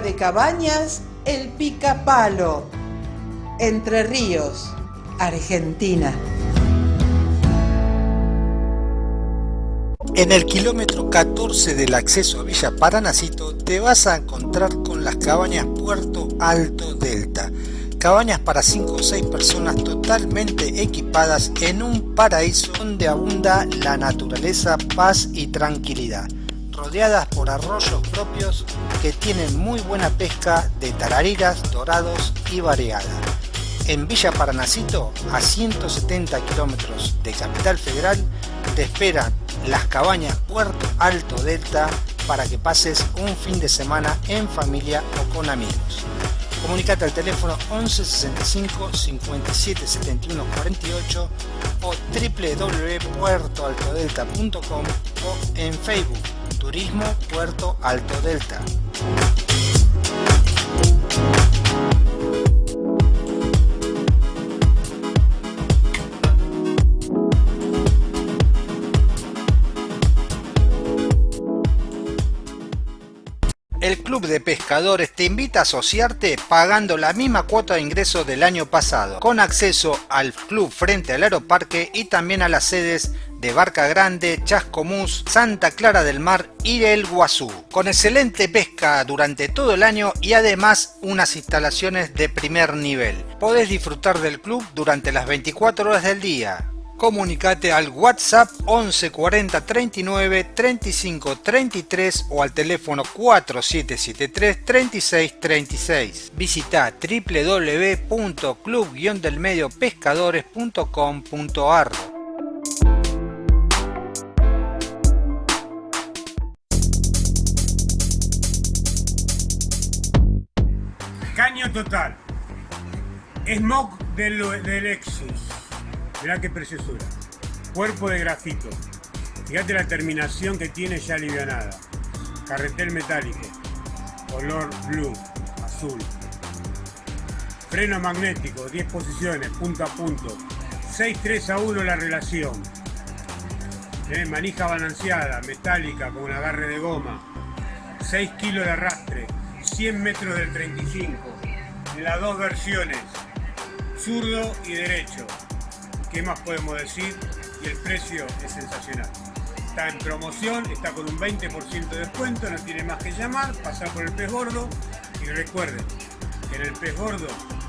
de cabañas El Picapalo, Entre Ríos, Argentina. En el kilómetro 14 del acceso a Villa Paranacito te vas a encontrar con las cabañas Puerto Alto Delta. Cabañas para 5 o 6 personas totalmente equipadas en un paraíso donde abunda la naturaleza, paz y tranquilidad. Rodeadas por arroyos propios que tienen muy buena pesca de tarariras, dorados y variada. En Villa Paranacito, a 170 kilómetros de Capital Federal, te esperan las cabañas Puerto Alto Delta para que pases un fin de semana en familia o con amigos. Comunicate al teléfono 11 65 57 71 48 o www.puertoaltodelta.com o en Facebook Turismo Puerto Alto Delta. El Club de Pescadores te invita a asociarte pagando la misma cuota de ingreso del año pasado, con acceso al club frente al aeroparque y también a las sedes de Barca Grande, Chascomús, Santa Clara del Mar y El Guazú, con excelente pesca durante todo el año y además unas instalaciones de primer nivel. Podés disfrutar del club durante las 24 horas del día, comunicate al WhatsApp 11 40 39 35 33 o al teléfono 4773 36 36. Visita www.club-delmediopescadores.com.ar Caño total. Smog del, del Lexus Mirá qué preciosura. Cuerpo de grafito. Fíjate la terminación que tiene ya alivianada. Carretel metálico. Color blue, azul. Freno magnético, 10 posiciones, punto a punto. 6-3 a 1 la relación. manija balanceada, metálica, con un agarre de goma. 6 kilos de arrastre. 100 metros del 35. En las dos versiones. Zurdo y derecho. ¿Qué más podemos decir? Y el precio es sensacional. Está en promoción, está con un 20% de descuento, no tiene más que llamar, pasar por el pez gordo y recuerden que en el pez gordo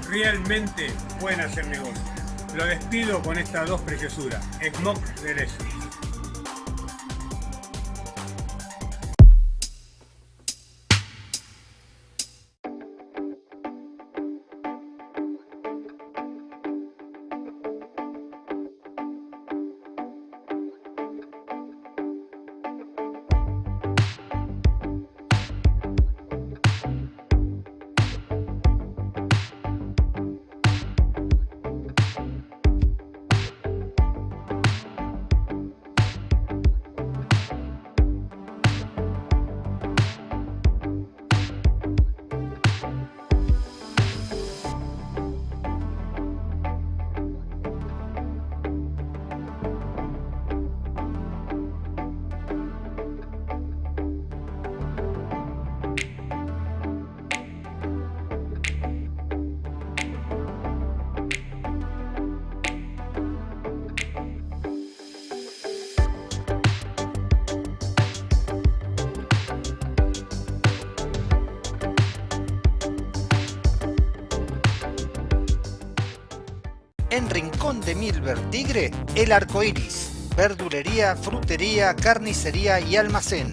realmente pueden hacer negocio. Lo despido con estas dos preciosuras, Smoke de Leso. De Milver Tigre, El Arco Iris. Verdulería, frutería, carnicería y almacén.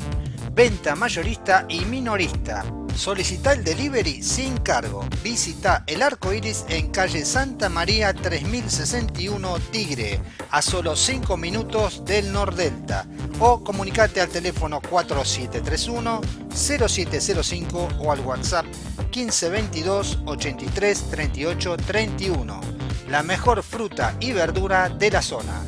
Venta mayorista y minorista. Solicita el delivery sin cargo. Visita El Arco Iris en calle Santa María 3061 Tigre, a solo 5 minutos del Nordelta. O comunicate al teléfono 4731 0705 o al WhatsApp 1522 83 38 31 la mejor fruta y verdura de la zona.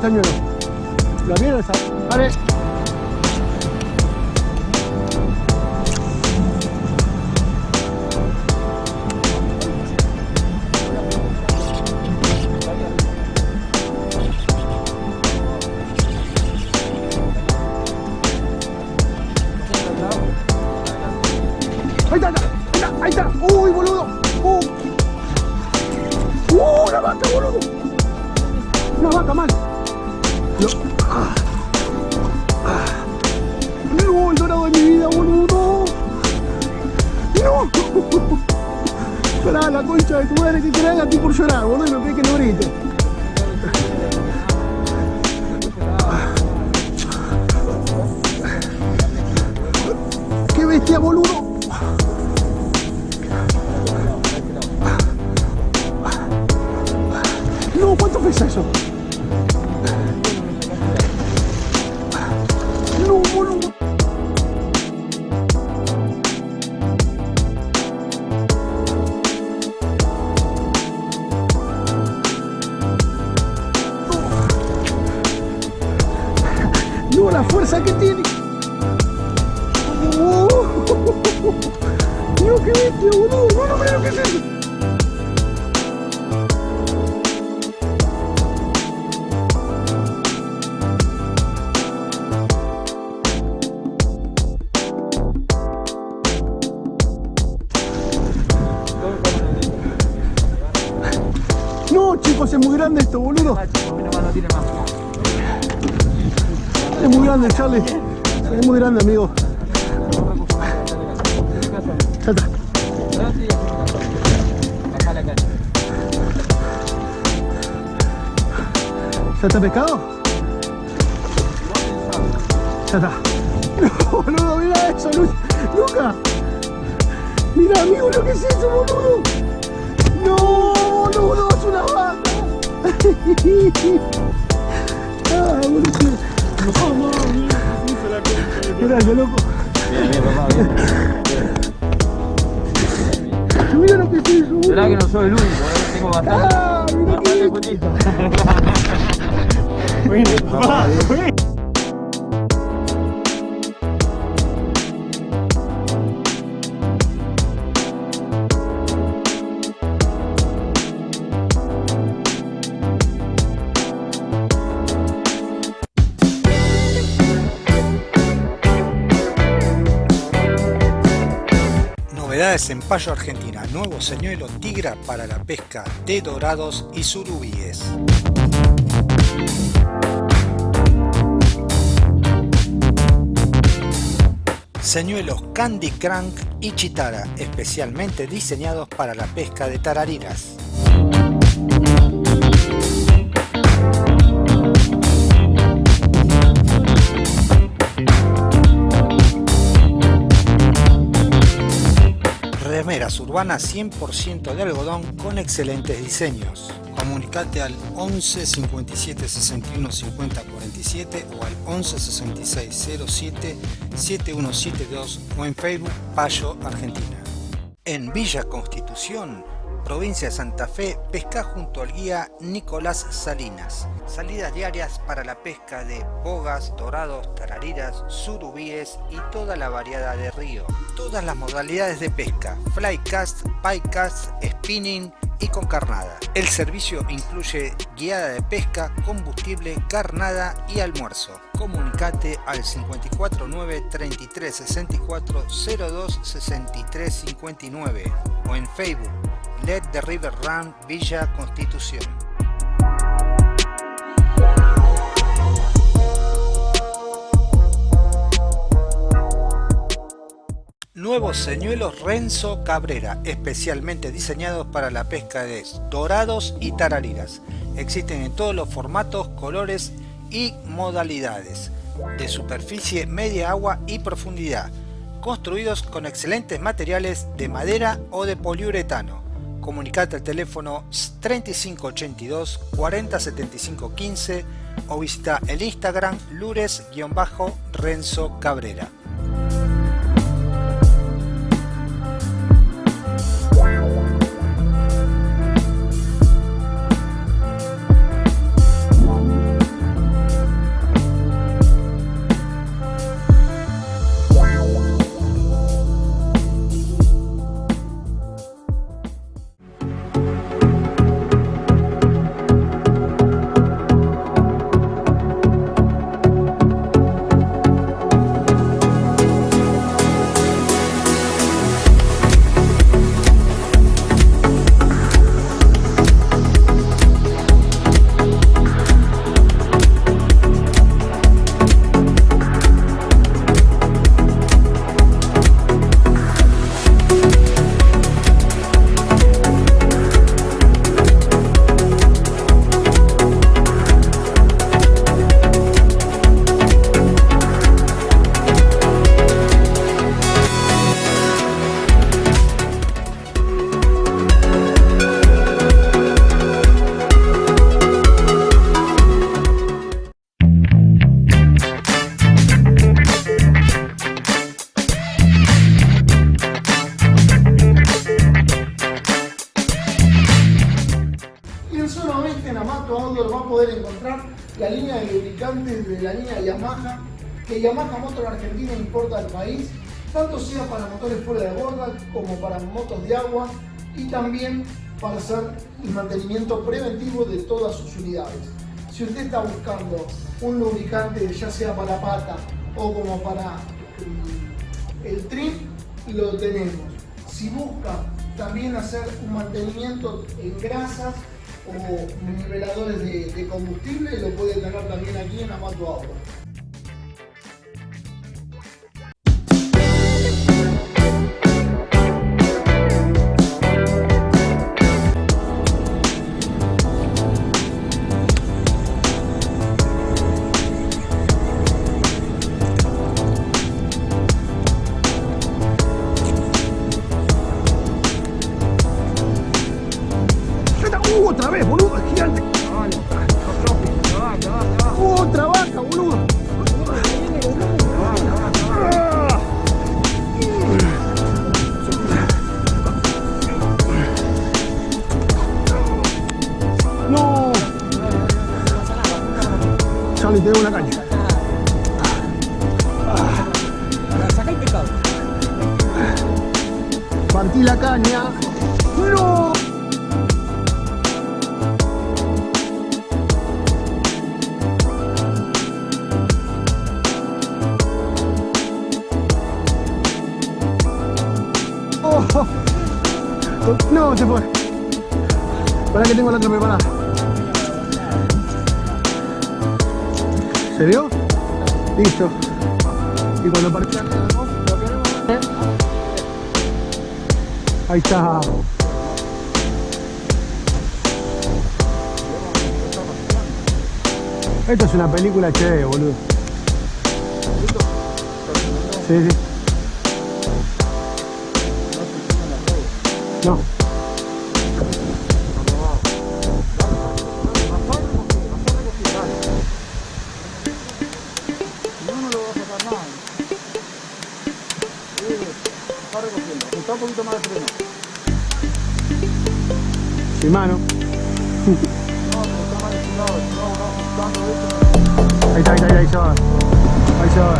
Señuelo. ¿La esa? Vale. ¿Ya está pescado? Está. No, boludo, mira eso, Lu- Luca. Mira, amigo, lo que es eso, boludo. No, boludo, es una vaca. Ah. No, no, loco. Mira lo que es eso. Será que no soy el único, ¿eh? tengo bastante. Ah, mira bastante que... en Payo Argentina, nuevo señuelo tigra para la pesca de dorados y surubíes. Señuelos Candy Crank y Chitara, especialmente diseñados para la pesca de tarariras. Remeras urbanas 100% de algodón con excelentes diseños. Comunicate al 11 57 61 50 47 o al 11 66 07 7172 o en Facebook Payo Argentina. En Villa Constitución, provincia de Santa Fe, pesca junto al guía Nicolás Salinas. Salidas diarias para la pesca de bogas, dorados, tarariras, surubíes y toda la variedad de río. Todas las modalidades de pesca, flycast, picast, spinning y con carnada. El servicio incluye guiada de pesca, combustible, carnada y almuerzo. Comunicate al 549 33 64 02 63 59 o en Facebook The River Run Villa Constitución. Nuevos señuelos Renzo Cabrera, especialmente diseñados para la pesca de dorados y tarariras. Existen en todos los formatos, colores y modalidades, de superficie, media agua y profundidad, construidos con excelentes materiales de madera o de poliuretano. Comunicate al teléfono 3582 4075 15 o visita el Instagram lures-renzo cabrera. Fuera de borda como para motos de agua y también para hacer el mantenimiento preventivo de todas sus unidades. Si usted está buscando un lubricante ya sea para pata o como para mm, el trim, lo tenemos. Si busca también hacer un mantenimiento en grasas o niveladores de, de combustible, lo puede tener también aquí en Amato Agua. Ahí está. Esto es una película chévere, boludo. Sí, sí. No. Ahí está, ahí está, ahí se va. Ahí se va.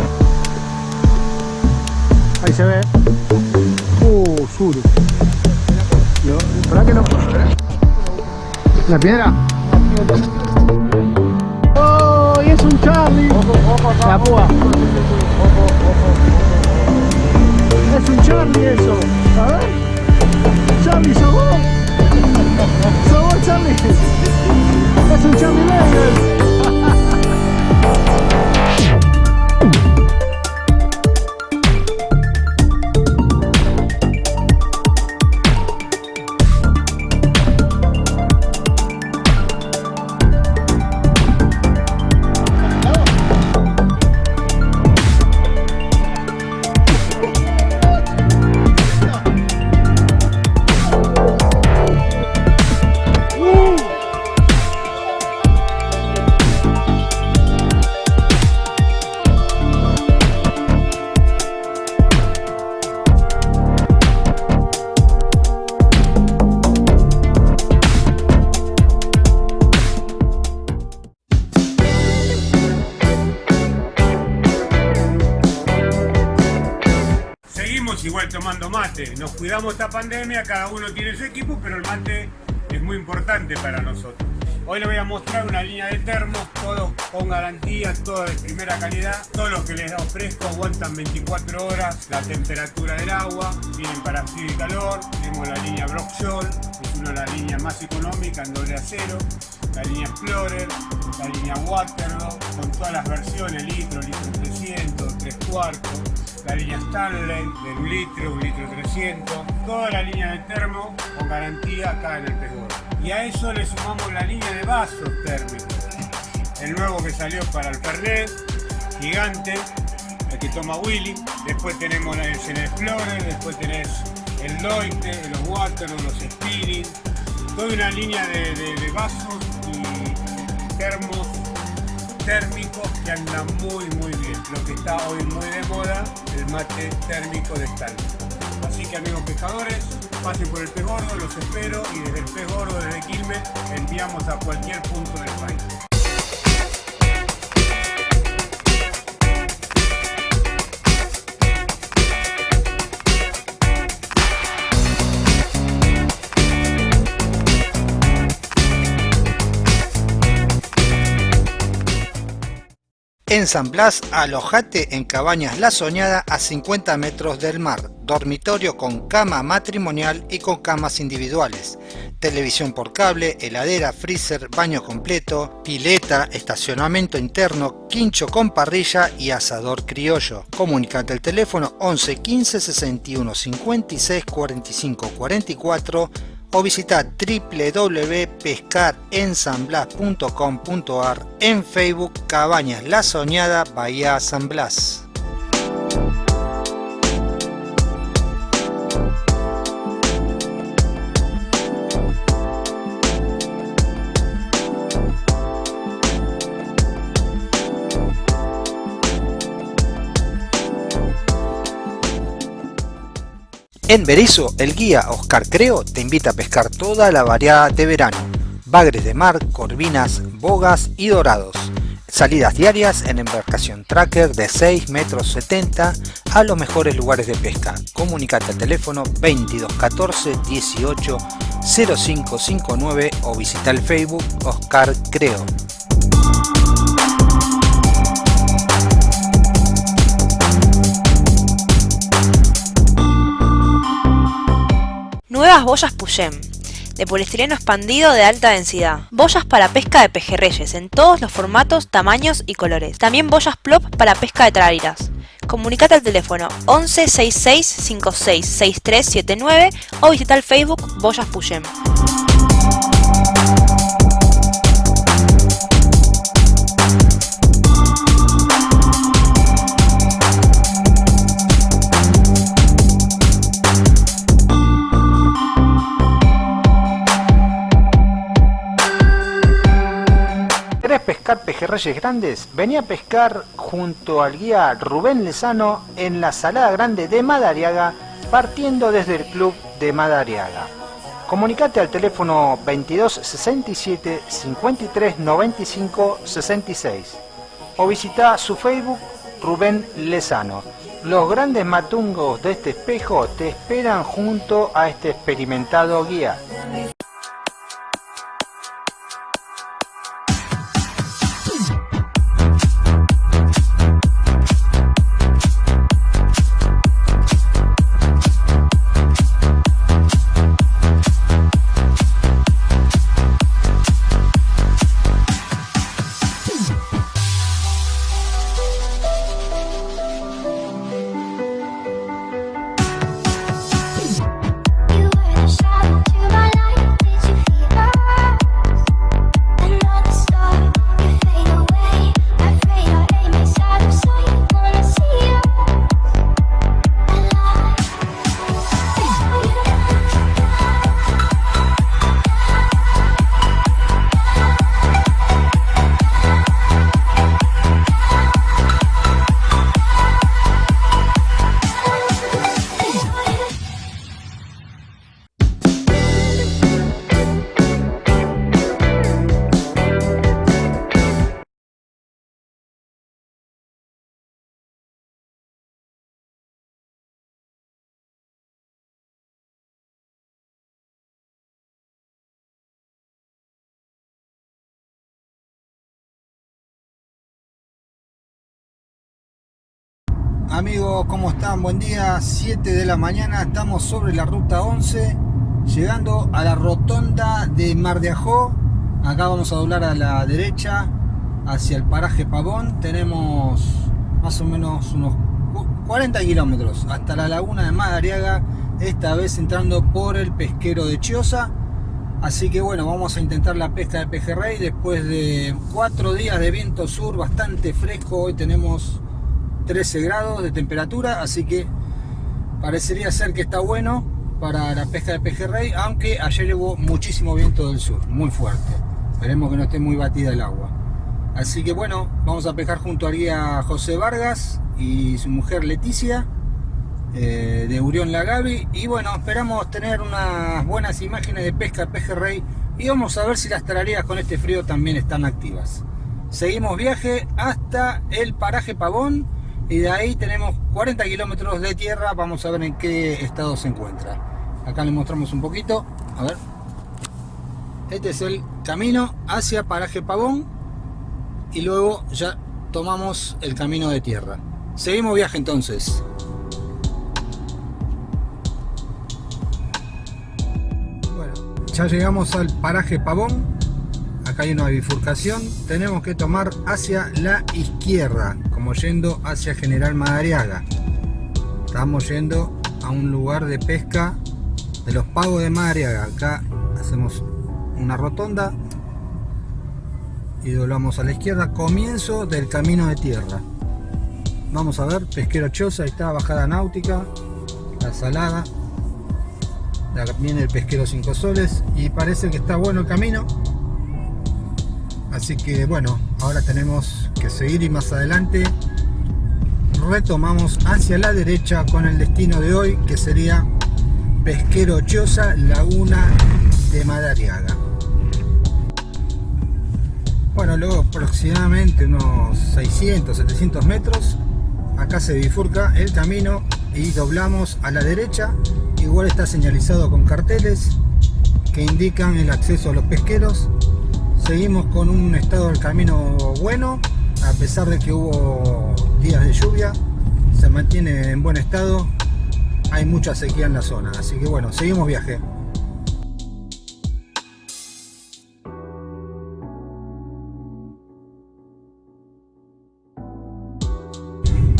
Ahí se ve. Uh, suro. No, ¿Para que no? ¿La piedra? ¡Oh! Y es un Charlie. La púa. Es un Charlie eso. A ver. Charlie. ¿Sos vos, Charlie? Es un Charlie Vegas. Cuidamos esta pandemia, cada uno tiene su equipo, pero el mate es muy importante para nosotros. Hoy les voy a mostrar una línea de termos, todos con garantía, todos de primera calidad. Todos los que les ofrezco aguantan 24 horas la temperatura del agua, tienen para frío y calor. Tenemos la línea Brock Scholl, es una de las líneas más económicas en doble acero. La línea Explorer, la línea Waterloo, con todas las versiones, litro, litro 300, 3 cuartos. La línea Stanley, de un litro, un litro 300. Toda la línea de termo con garantía acá en el Pez Gordo. Y a eso le sumamos la línea de vasos térmicos. El nuevo que salió para el Fernet, gigante, el que toma Willy. Después tenemos el Gen Explorer, después tenés el Loite, los Waterloo, los Spirit. Toda una línea de- de vasos y termos térmicos que andan muy muy bien. Lo que está hoy muy de moda, el mate térmico de Stanley. Así que amigos pescadores, pasen por el pez gordo, los espero y desde el pez gordo, desde Quilmes, enviamos a cualquier punto del país. En San Blas, alojate en Cabañas La Soñada a 50 metros del mar, dormitorio con cama matrimonial y con camas individuales, televisión por cable, heladera, freezer, baño completo, pileta, estacionamiento interno, quincho con parrilla y asador criollo. Comunicate al teléfono 11 15 61 56 45 44 o visita www.pescarensanblas.com.ar en Facebook Cabañas La Soñada Bahía San Blas. En Berizo, el guía Oscar Creo te invita a pescar toda la variedad de verano, bagres de mar, corvinas, bogas y dorados. Salidas diarias en embarcación tracker de 6 metros 70 a los mejores lugares de pesca. Comunicate al teléfono 2214 18 0559 o visita el Facebook Oscar Creo. Nuevas boyas Puyem, de poliestireno expandido de alta densidad. Boyas para pesca de pejerreyes en todos los formatos, tamaños y colores. También boyas plop para pesca de trairas. Comunicate al teléfono 11 66 56 6379 o visita el Facebook Boyas Puyem. Pescar pejerreyes grandes? Vení a pescar junto al guía Rubén Lezano en la Salada Grande de Madariaga, partiendo desde el club de Madariaga. Comunicate al teléfono 22 67 53 95 66 o visita su Facebook Rubén Lezano. Los grandes matungos de este espejo te esperan junto a este experimentado guía. Amigos, ¿cómo están? Buen día, 7 de la mañana, estamos sobre la ruta 11, llegando a la rotonda de Mar de Ajó. Acá vamos a doblar a la derecha hacia el paraje Pavón. Tenemos más o menos unos cu- 40 kilómetros hasta la laguna de Madariaga, esta vez entrando por el pesquero de Chiosa. Así que bueno, vamos a intentar la pesca de pejerrey después de cuatro días de viento sur bastante fresco. Hoy tenemos 13 grados de temperatura, así que parecería ser que está bueno para la pesca de pejerrey, aunque ayer hubo muchísimo viento del sur, muy fuerte. Esperemos que no esté muy batida el agua. Así que bueno, vamos a pescar junto al guía José Vargas y su mujer Leticia eh, de Urión Lagavi. Y bueno, esperamos tener unas buenas imágenes de pesca de pejerrey y vamos a ver si las tarareas con este frío también están activas. Seguimos viaje hasta el paraje Pavón y de ahí tenemos 40 kilómetros de tierra. Vamos a ver en qué estado se encuentra. Acá le mostramos un poquito. A ver. Este es el camino hacia paraje Pavón y luego ya retomamos el camino de tierra. Seguimos viaje entonces. Bueno, ya llegamos al paraje Pavón. Acá hay una bifurcación. Tenemos que tomar hacia la izquierda, como yendo hacia General Madariaga. Estamos yendo a un lugar de pesca de los pagos de Madariaga. Acá hacemos una rotonda y doblamos a la izquierda. Comienzo del camino de tierra. Vamos a ver, pesquero Choza, ahí está, bajada náutica, la salada. La- Viene el pesquero 5 soles y parece que está bueno el camino. Así que bueno, ahora tenemos que seguir y más adelante retomamos hacia la derecha con el destino de hoy que sería Pesquero Choza, Laguna de Madariaga. Bueno, luego aproximadamente unos 600, 700 metros, acá se bifurca el camino y doblamos a la derecha. Igual está señalizado con carteles que indican el acceso a los pesqueros. Seguimos con un estado del camino bueno, a pesar de que hubo días de lluvia, se mantiene en buen estado. Hay mucha sequía en la zona, así que bueno, seguimos viaje.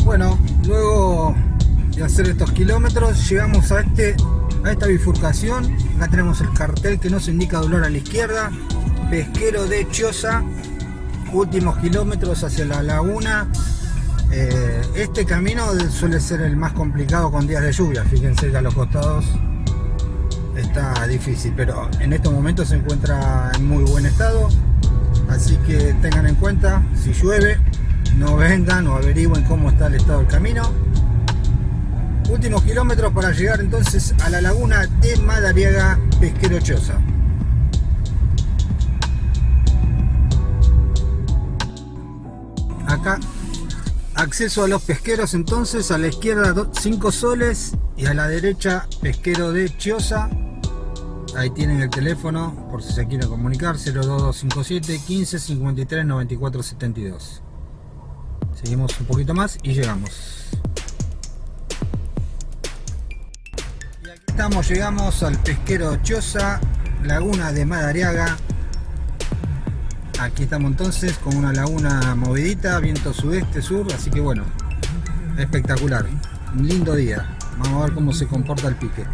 Bueno, luego de hacer estos kilómetros llegamos a, este, a esta bifurcación. Acá tenemos el cartel que nos indica dolor a la izquierda. Pesquero de Choza. Últimos kilómetros hacia la laguna. Eh, este camino suele ser el más complicado con días de lluvia. Fíjense que a los costados está difícil, pero en estos momentos se encuentra en muy buen estado. Así que tengan en cuenta, si llueve, no vengan o averigüen cómo está el estado del camino. Últimos kilómetros para llegar entonces a la laguna de Madariaga Pesquero Choza. Acá acceso a los pesqueros entonces a la izquierda 5 soles y a la derecha pesquero de Choza ahí tienen el teléfono por si se quieren comunicar 02257 15 53 94 72 seguimos un poquito más y llegamos. Y aquí estamos llegamos al pesquero Choza laguna de Madariaga Aquí estamos entonces con una laguna movidita, viento sudeste, sur, así que bueno, espectacular. Un lindo día. Vamos a ver cómo se comporta el pique.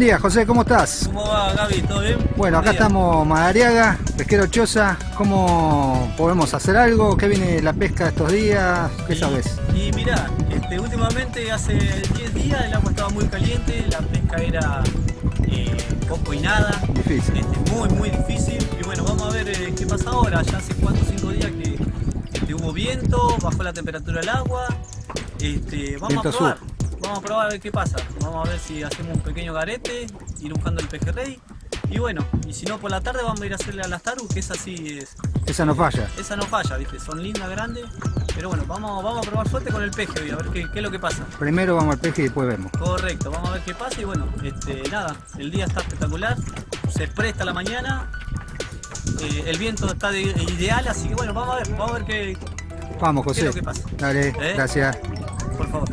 Buen día, José, ¿cómo estás? ¿Cómo va Gaby? ¿Todo bien? Bueno, acá día. estamos Madariaga, pesquero Choza. ¿Cómo podemos hacer algo? ¿Qué viene la pesca estos días? ¿Qué Y- sabes? Y mirá, este, últimamente hace 10 días el agua estaba muy caliente, la pesca era eh, poco y nada, Difícil. este, muy muy difícil. Y bueno, vamos a ver eh, qué pasa ahora. Ya hace 4 o 5 días que, hubo viento, bajó la temperatura del agua. Este, vamos Viento a probar. sur. Vamos a probar a ver qué pasa. Vamos a ver si hacemos un pequeño garete, ir buscando el pejerrey. Y bueno, y si no por la tarde vamos a ir a hacerle a las taru, que esa sí es, Esa no falla. esa no falla, ¿viste? Son lindas, grandes. Pero bueno, vamos, vamos a probar suerte con el peje hoy, a ver qué, qué es lo que pasa. Primero vamos al peje y después vemos. Correcto, vamos a ver qué pasa y bueno, este, nada, el día está espectacular, se presta la mañana, eh, el viento está de- ideal, así que bueno, vamos a ver, vamos a ver qué, Vamos, qué es José. lo que pasa. Dale, ¿Eh? gracias. Por favor.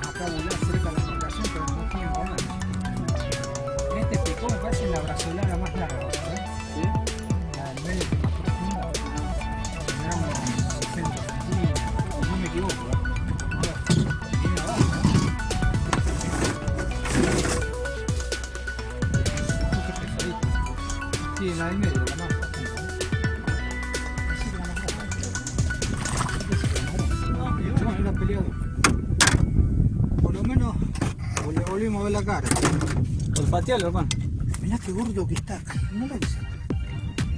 Lo vemos acá olfatealo, hermano. Mirá qué gordo que está. Mirá lo se-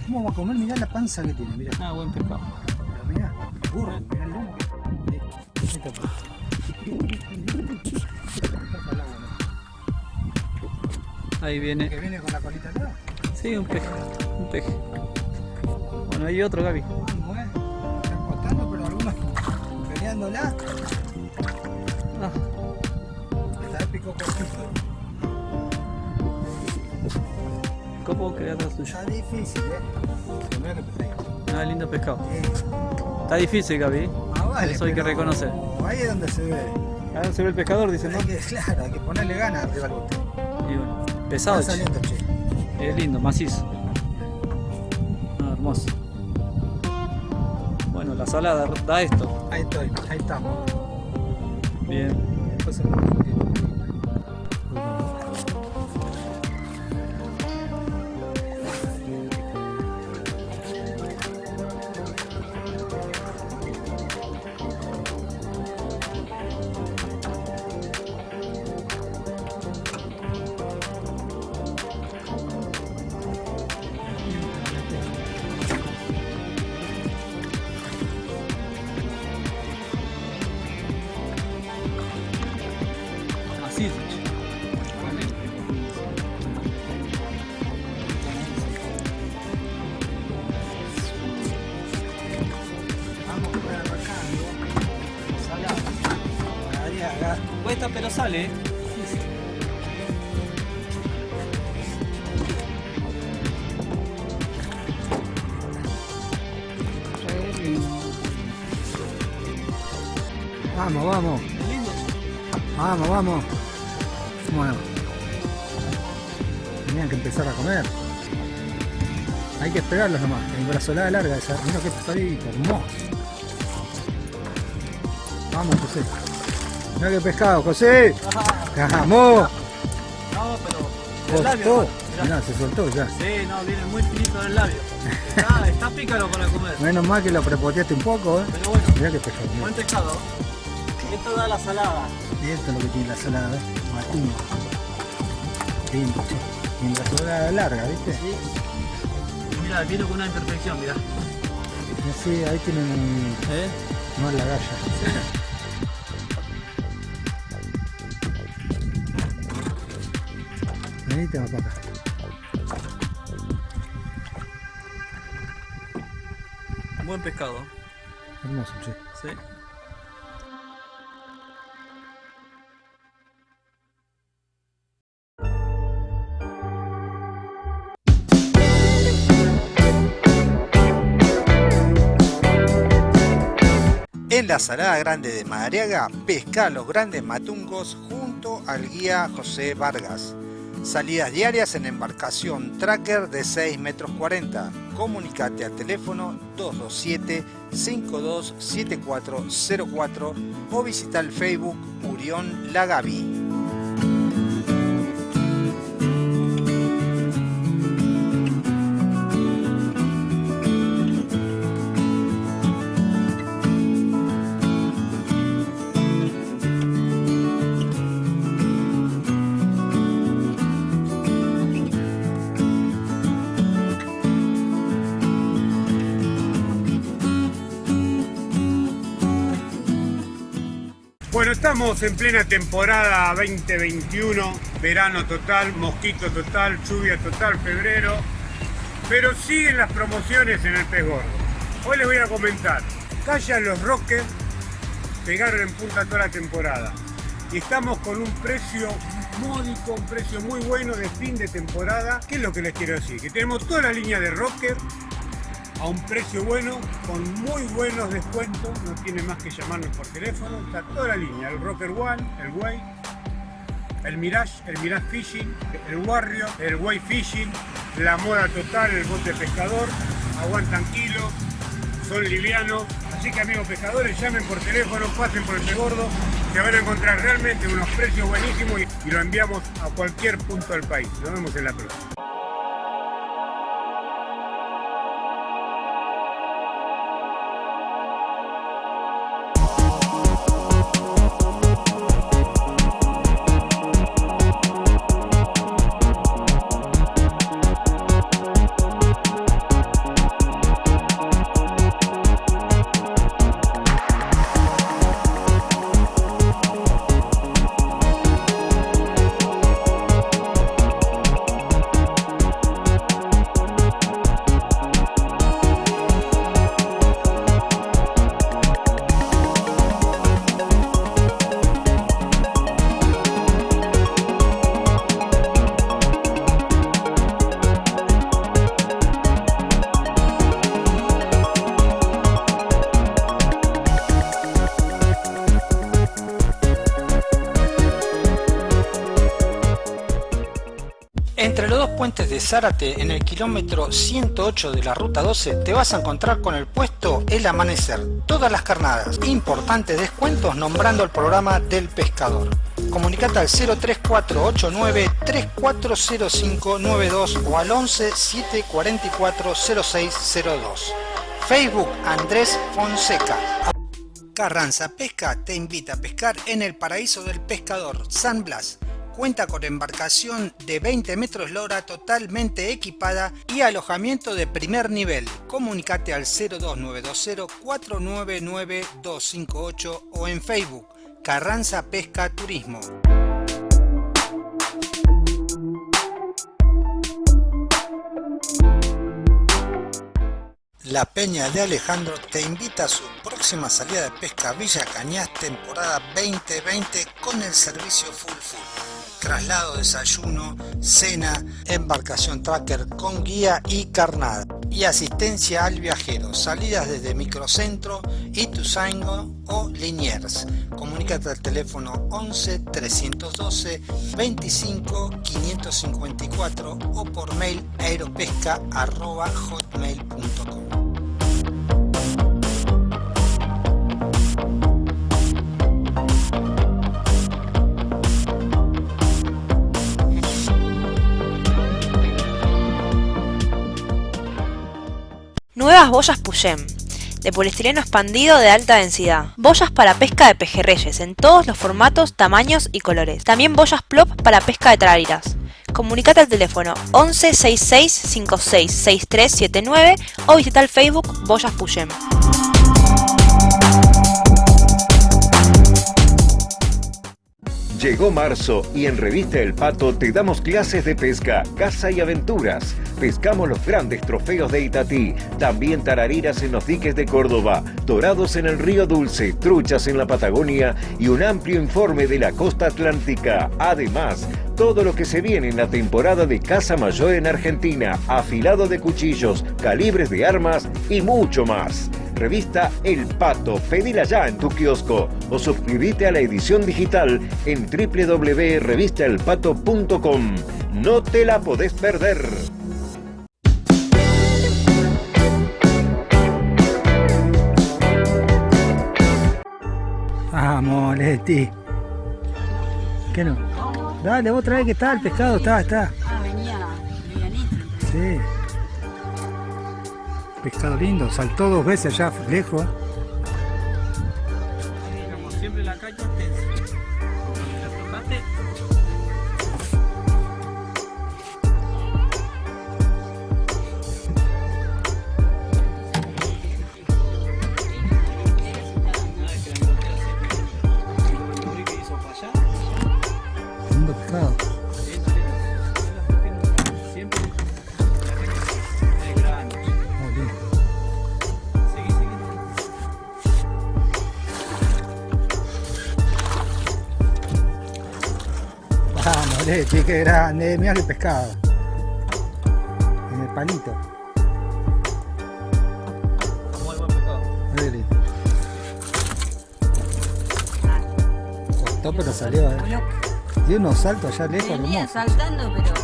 ¿Cómo va a comer? Mirá la panza que tiene. Mirá. Ah, buen pescado. Pero mirá, gordo. Mirá el lomo. que- está. Ahí ¿no? viene. Que viene con la colita atrás. Sí, un peje. Un peje. Bueno, hay otro, Gaby. Vamos, eh. Están costando, pero algunos peleándola. Ah, Está épico cortito. ¿Cómo queda atrás tuyo? Está difícil, eh. Se me que pesadito. Ah, lindo pescado. Está difícil, Gaby. Ah, vale, Eso hay que reconocer. Ahí es donde se ve. Ahora se ve el pescador, dice, ¿no? Hay que, claro, hay que ponerle ganas arriba al bote. Y bueno, pesado, che. saliendo, che. Es lindo, macizo. Ah, hermoso. Bueno, la salada da esto. Ahí estoy, ahí estamos. Bien. Sale. Vamos, vamos. Vamos, vamos. Bueno. Tenían que empezar a comer. Hay que esperarlos nomás. En brazolada larga esa. Mira qué pesadito, hermoso. Vamos, José. Mira qué pescado, José. Vamos. No, pero. El labio, mirá. Mirá, se soltó ya. Sí, no, viene muy finito del labio. Está, está pícaro para comer. Menos mal que lo prepoteaste un poco, eh. Pero bueno, Mirá qué pescado. mirá. buen pescado. Esto da la salada. Y esto es lo que tiene la salada, ¿ves? Martín. Lindo, che. Y en la salada larga, ¿viste? Sí. Y mira, viene con una imperfección, mira. Sí, ahí tienen. ¿Eh? No la galla. Venite para acá. Buen pescado. Hermoso. Sí. En la Salada Grande de Madariaga, pesca los grandes matungos junto al guía José Vargas. Salidas diarias en embarcación tracker de 6 metros 40. Comunicate al teléfono 227-527404 o visita el Facebook Murión Lagavi. Estamos en plena temporada 2021, verano total, mosquito total, lluvia total, febrero, pero siguen las promociones en el pez gordo. Hoy les voy a comentar, callan los rockers, pegaron en punta toda la temporada y estamos con un precio módico, un precio muy bueno de fin de temporada. ¿Qué es lo que les quiero decir? Que tenemos toda la línea de rocker a un precio bueno, con muy buenos descuentos, no tiene más que llamarnos por teléfono, está toda la línea, el Rocker One, el Way, el Mirage, el Mirage Fishing, el Warrior, el Way Fishing, la moda total, el bote pescador, aguantan kilos, son livianos, así que amigos pescadores, llamen por teléfono, pasen por el Gordo, se van a encontrar realmente unos precios buenísimos y, y lo enviamos a cualquier punto del país. Nos vemos en la próxima. De Zárate, en el kilómetro 108 de la ruta 12, te vas a encontrar con el puesto El Amanecer. Todas las carnadas, importantes descuentos nombrando el programa del pescador. Comunicate al 03489 340592 o al 11 744 0602. Facebook Andrés Fonseca. Carranza Pesca te invita a pescar en el paraíso del pescador, San Blas. Cuenta con embarcación de 20 metros lora totalmente equipada y alojamiento de primer nivel. Comunicate al 02920 499 258 o en Facebook Carranza Pesca Turismo. La Peña de Alejandro te invita a su próxima salida de pesca Villa Cañas temporada 2020 con el servicio Full Full. Traslado, desayuno, cena, embarcación tracker con guía y carnada. Y asistencia al viajero. Salidas desde Microcentro, Ituzaingo o Liniers. Comunícate al teléfono 11 312 25 554 o por mail aeropesca.hotmail.com. Nuevas boyas Puyem, de poliestireno expandido de alta densidad. Boyas para pesca de pejerreyes en todos los formatos, tamaños y colores. También boyas plop para pesca de traliras. Comunicate al teléfono 11 66 56 6379 o visita el Facebook Boyas Puyem. Llegó marzo y en Revista El Pato te damos clases de pesca, caza y aventuras. Pescamos los grandes trofeos de Itatí, también tarariras en los diques de Córdoba, dorados en el río Dulce, truchas en la Patagonia y un amplio informe de la costa atlántica. Además, todo lo que se viene en la temporada de caza mayor en Argentina, afilado de cuchillos, calibres de armas y mucho más. Revista El Pato, pedila ya en tu kiosco o suscríbete a la edición digital en www.revistaelpato.com. No te la podés perder. Vamos, Leti. ¿Qué no? Dale, otra vez que está el pescado, está, está. Ah, venía. Sí. Pescado lindo, saltó dos veces allá lejos. Qué grande. Mirá qué pescado. En el palito. Muy buen pescado. Really. Costó pero salió, eh. Dio unos saltos allá lejos, Venía hermoso. saltando, pero.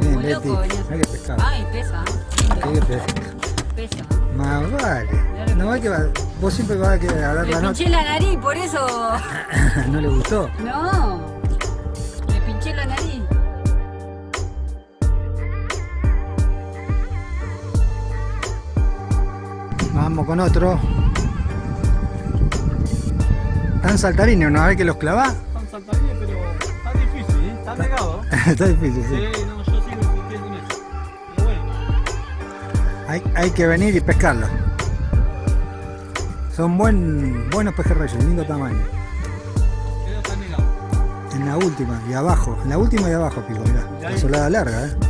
Bien, Muy Leti. loco venía. Mirá qué pescado. Ay, pesa. Qué pescado. Pesa. Más vale. No es que va- vos siempre vas a querer dar Le la pinché nota. la nariz, por eso. no le gustó. No. Vamos con otro. Tan saltarines, una vez que los clavás. Están saltarines, pero está difícil, ¿eh? Está negado. Está difícil, sí. Sí, no, yo sigo insistiendo en eso. Pero bueno, Hay, hay que venir y pescarlos. Son buen, buenos pejerreyes, lindo tamaño. En la última y abajo, en la última y abajo, pico, mirá. La solada larga, eh.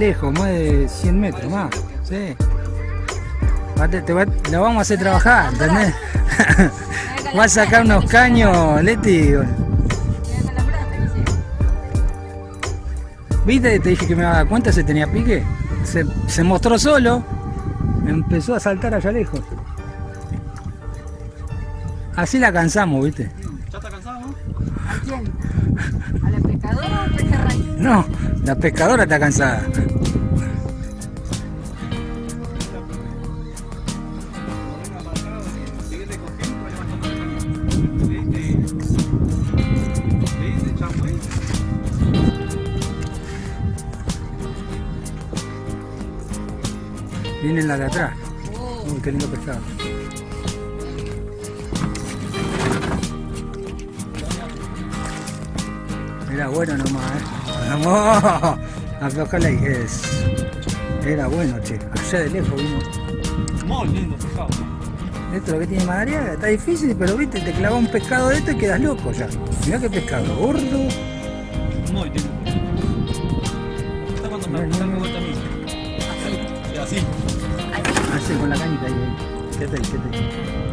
Lejos, más de 100 metros más. Sí. Te- la vamos a hacer trabajar, ¿entendés? Va a sacar unos caños, Leti. ¿Viste? Te dije que me daba cuenta si tenía pique. Se, se mostró solo. Empezó a saltar allá lejos. Así la cansamos, ¿viste? La pescadora está cansada. Viene la de atrás. Uy, qué lindo pescado. Era bueno nomás, eh. Vamos, aflojala ahí. Es. Era bueno, che. Allá de lejos vino. Muy lindo pescado. Esto es lo que tiene Madariaga. Está difícil, pero viste, te clava un pescado de esto y quedas loco ya. Mirá qué pescado. Gordo. Muy lindo. Está cuando me da muy, vuelta a mí. Así. Así. Hace con la cañita ahí. ahí. Quédate ahí, quédate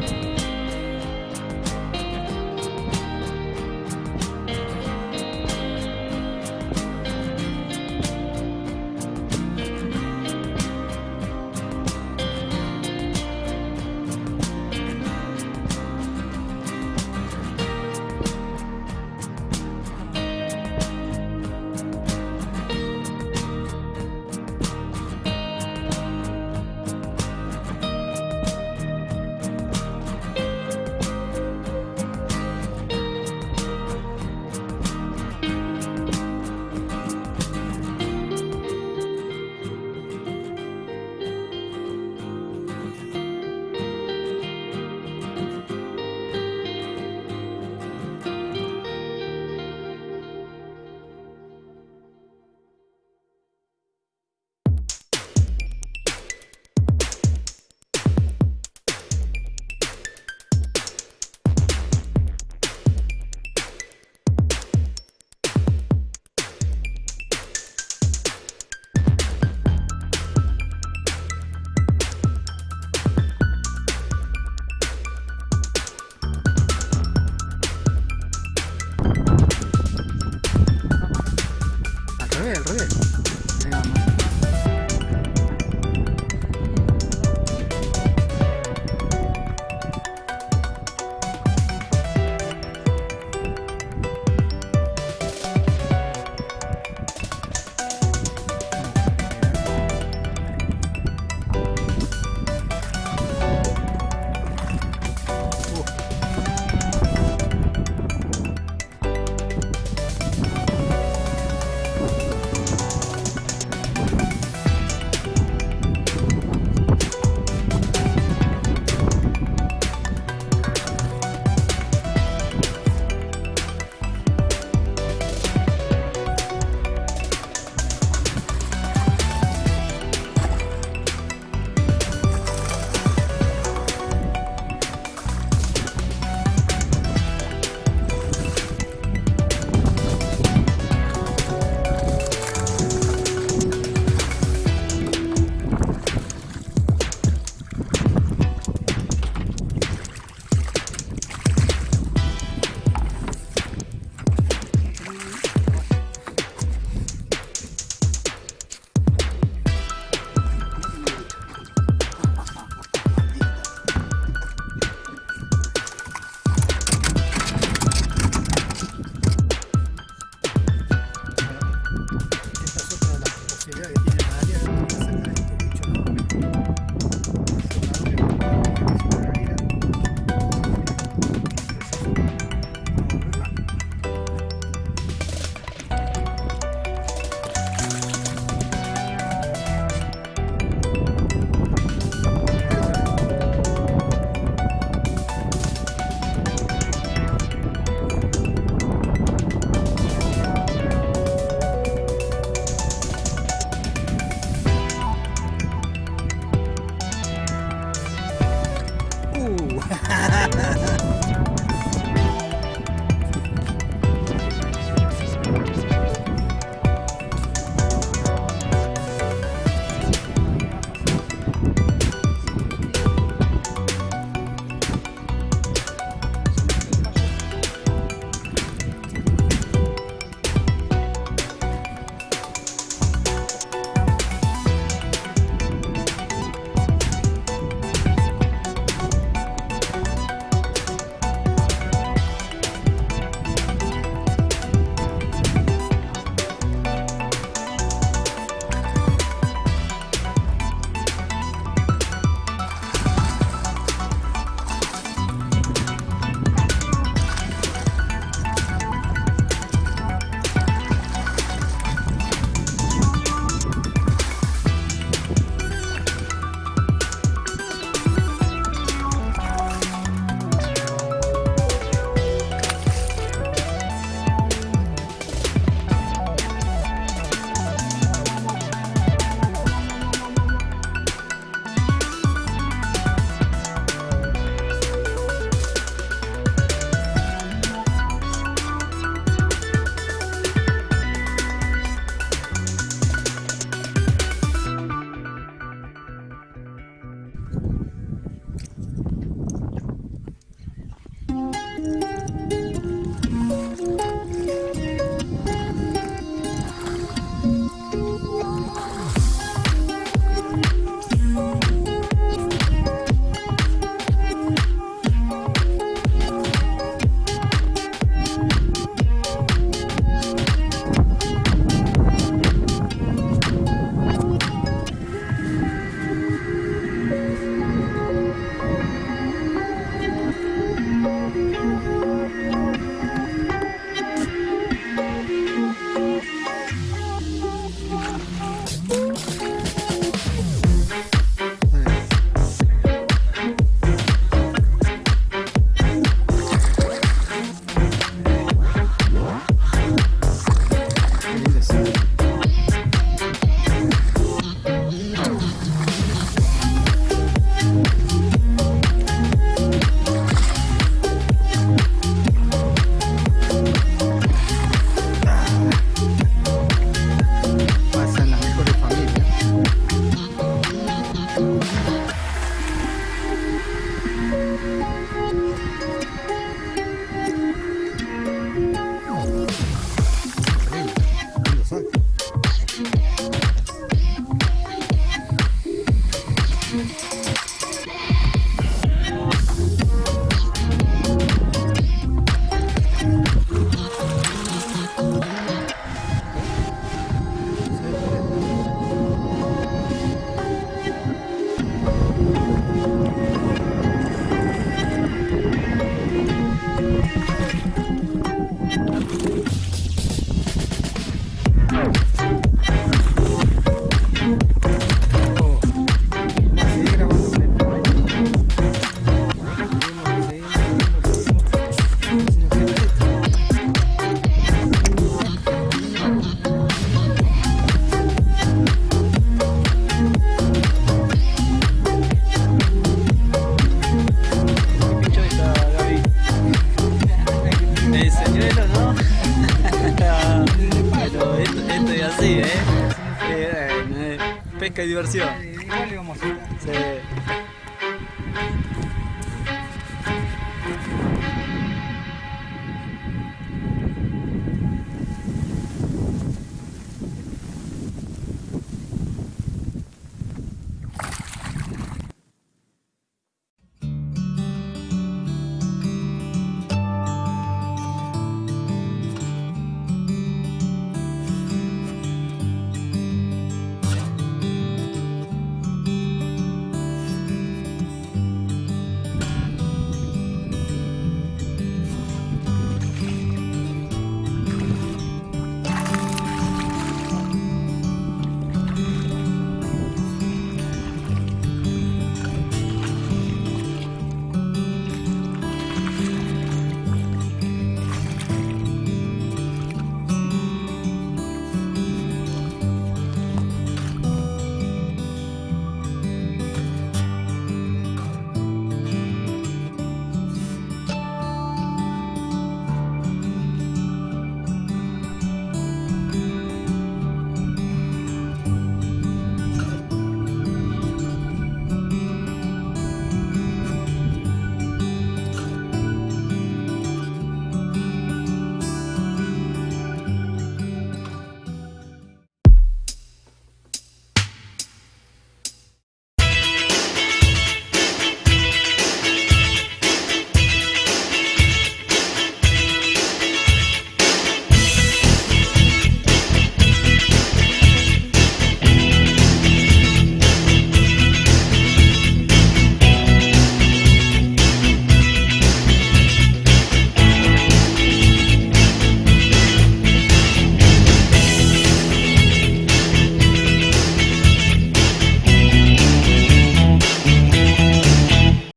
Pesca y diversión.